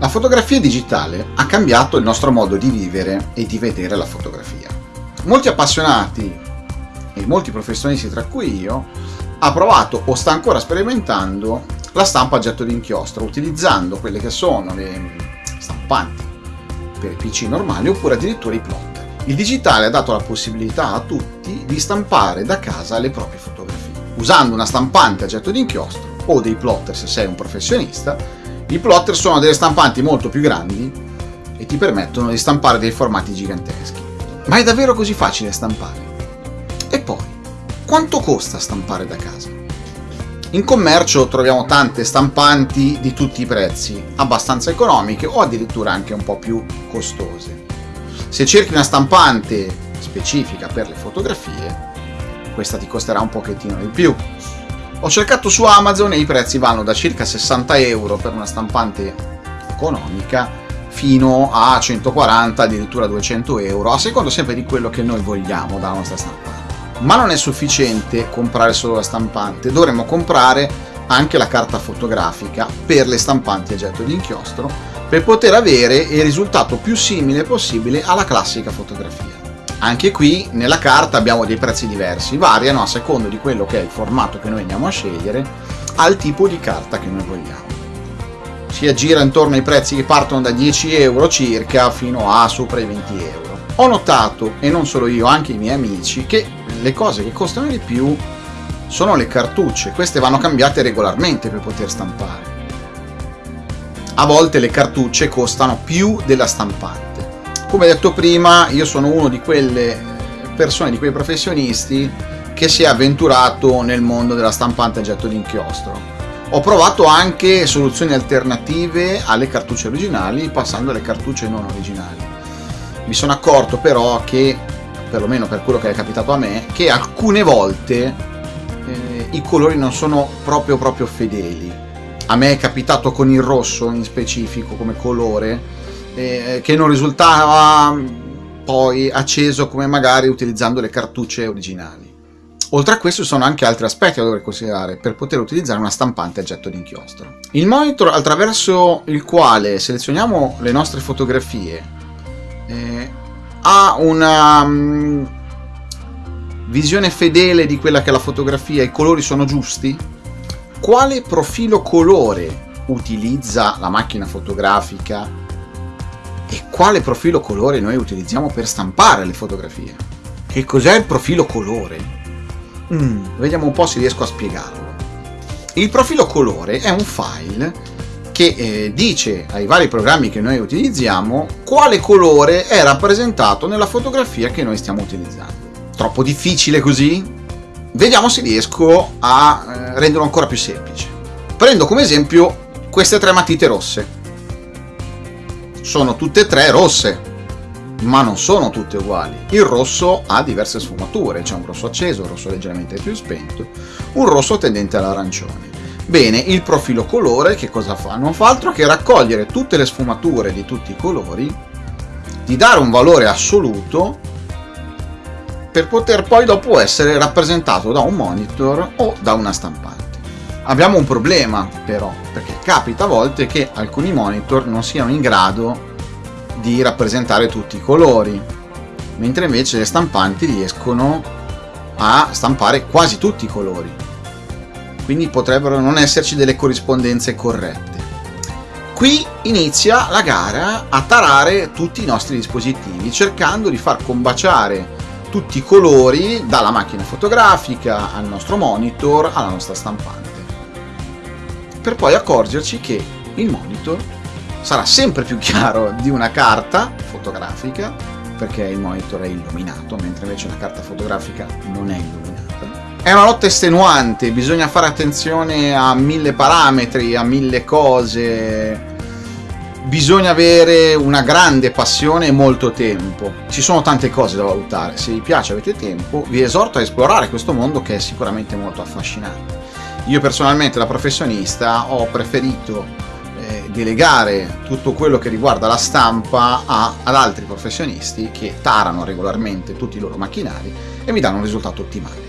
La fotografia digitale ha cambiato il nostro modo di vivere e di vedere la fotografia. Molti appassionati e molti professionisti, tra cui io, ha provato o sta ancora sperimentando la stampa a getto d'inchiostro, utilizzando quelle che sono le stampanti per PC normali oppure addirittura i plotter. Il digitale ha dato la possibilità a tutti di stampare da casa le proprie fotografie. Usando una stampante a getto d'inchiostro o dei plotter se sei un professionista, i plotter sono delle stampanti molto più grandi e ti permettono di stampare dei formati giganteschi. Ma è davvero così facile stampare? E poi, quanto costa stampare da casa? In commercio troviamo tante stampanti di tutti i prezzi, abbastanza economiche o addirittura anche un po' più costose. Se cerchi una stampante specifica per le fotografie, questa ti costerà un pochettino di più, ho cercato su Amazon e i prezzi vanno da circa 60 euro per una stampante economica fino a 140, addirittura 200 euro, a secondo sempre di quello che noi vogliamo dalla nostra stampante. Ma non è sufficiente comprare solo la stampante, dovremmo comprare anche la carta fotografica per le stampanti a getto di inchiostro per poter avere il risultato più simile possibile alla classica fotografia. Anche qui nella carta abbiamo dei prezzi diversi, variano a secondo di quello che è il formato che noi andiamo a scegliere, al tipo di carta che noi vogliamo. Si aggira intorno ai prezzi che partono da 10 euro circa fino a sopra i 20 euro. Ho notato, e non solo io, anche i miei amici, che le cose che costano di più sono le cartucce, queste vanno cambiate regolarmente per poter stampare. A volte le cartucce costano più della stampante come detto prima, io sono uno di quelle persone, di quei professionisti che si è avventurato nel mondo della stampante a getto d'inchiostro. Ho provato anche soluzioni alternative alle cartucce originali, passando alle cartucce non originali. Mi sono accorto però che, perlomeno per quello che è capitato a me, che alcune volte eh, i colori non sono proprio proprio fedeli. A me è capitato con il rosso in specifico come colore, eh, che non risultava poi acceso come magari utilizzando le cartucce originali. Oltre a questo ci sono anche altri aspetti da dover considerare per poter utilizzare una stampante a getto d'inchiostro. Il monitor attraverso il quale selezioniamo le nostre fotografie eh, ha una um, visione fedele di quella che è la fotografia, i colori sono giusti? Quale profilo colore utilizza la macchina fotografica e quale profilo colore noi utilizziamo per stampare le fotografie. Che cos'è il profilo colore? Mm, vediamo un po' se riesco a spiegarlo. Il profilo colore è un file che eh, dice ai vari programmi che noi utilizziamo quale colore è rappresentato nella fotografia che noi stiamo utilizzando. Troppo difficile così? Vediamo se riesco a eh, renderlo ancora più semplice. Prendo come esempio queste tre matite rosse sono tutte e tre rosse, ma non sono tutte uguali. Il rosso ha diverse sfumature, c'è un rosso acceso, un rosso leggermente più spento, un rosso tendente all'arancione. Bene, il profilo colore che cosa fa? Non fa altro che raccogliere tutte le sfumature di tutti i colori, di dare un valore assoluto per poter poi dopo essere rappresentato da un monitor o da una stampante. Abbiamo un problema però, perché capita a volte che alcuni monitor non siano in grado di rappresentare tutti i colori, mentre invece le stampanti riescono a stampare quasi tutti i colori. Quindi potrebbero non esserci delle corrispondenze corrette. Qui inizia la gara a tarare tutti i nostri dispositivi, cercando di far combaciare tutti i colori dalla macchina fotografica al nostro monitor alla nostra stampante per poi accorgerci che il monitor sarà sempre più chiaro di una carta fotografica perché il monitor è illuminato mentre invece una carta fotografica non è illuminata. È una lotta estenuante bisogna fare attenzione a mille parametri a mille cose. Bisogna avere una grande passione e molto tempo. Ci sono tante cose da valutare. Se vi piace avete tempo vi esorto a esplorare questo mondo che è sicuramente molto affascinante io personalmente da professionista ho preferito eh, delegare tutto quello che riguarda la stampa a, ad altri professionisti che tarano regolarmente tutti i loro macchinari e mi danno un risultato ottimale.